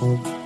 Thank